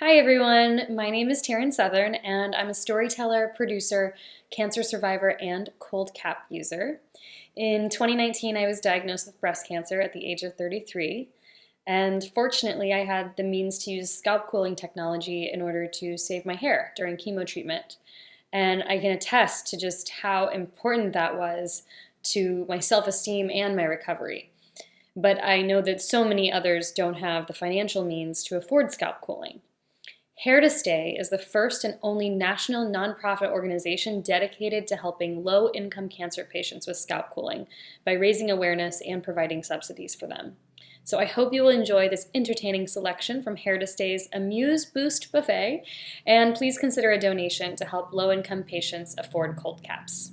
Hi everyone, my name is Taryn Southern and I'm a storyteller, producer, cancer survivor, and cold cap user. In 2019 I was diagnosed with breast cancer at the age of 33 and fortunately I had the means to use scalp cooling technology in order to save my hair during chemo treatment. And I can attest to just how important that was to my self-esteem and my recovery. But I know that so many others don't have the financial means to afford scalp cooling. Hair to Stay is the first and only national nonprofit organization dedicated to helping low-income cancer patients with scalp cooling by raising awareness and providing subsidies for them. So I hope you will enjoy this entertaining selection from Hair to Stay's Amuse Boost Buffet, and please consider a donation to help low-income patients afford cold caps.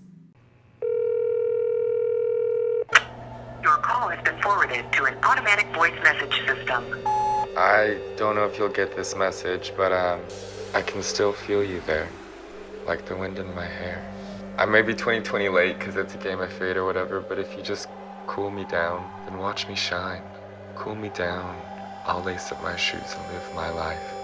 Your call has been forwarded to an automatic voice message system. I don't know if you'll get this message, but um, I can still feel you there, like the wind in my hair. I may be 2020 late because it's a game of fate or whatever, but if you just cool me down, then watch me shine. Cool me down, I'll lace up my shoes and live my life.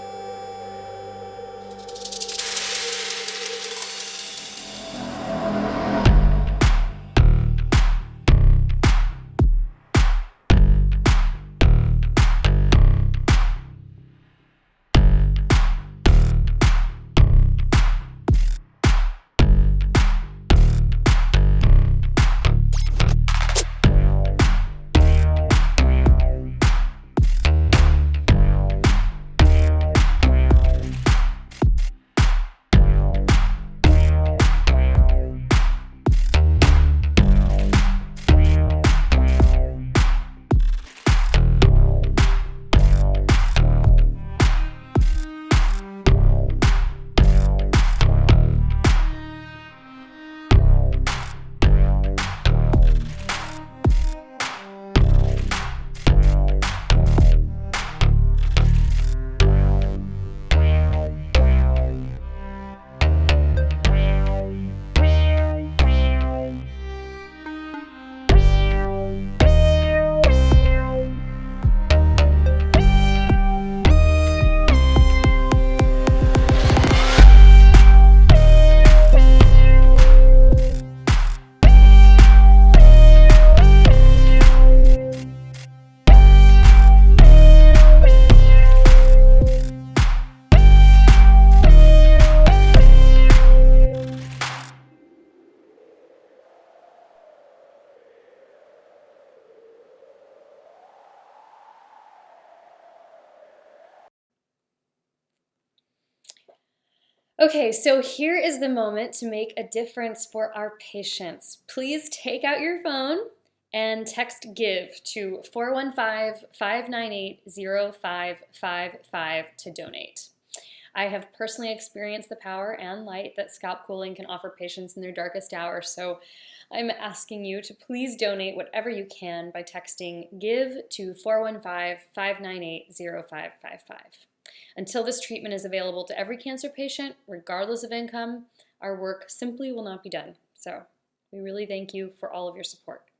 Okay, so here is the moment to make a difference for our patients. Please take out your phone and text GIVE to 415-598-0555 to donate. I have personally experienced the power and light that scalp cooling can offer patients in their darkest hour, so I'm asking you to please donate whatever you can by texting GIVE to 415-598-0555. Until this treatment is available to every cancer patient, regardless of income, our work simply will not be done. So we really thank you for all of your support.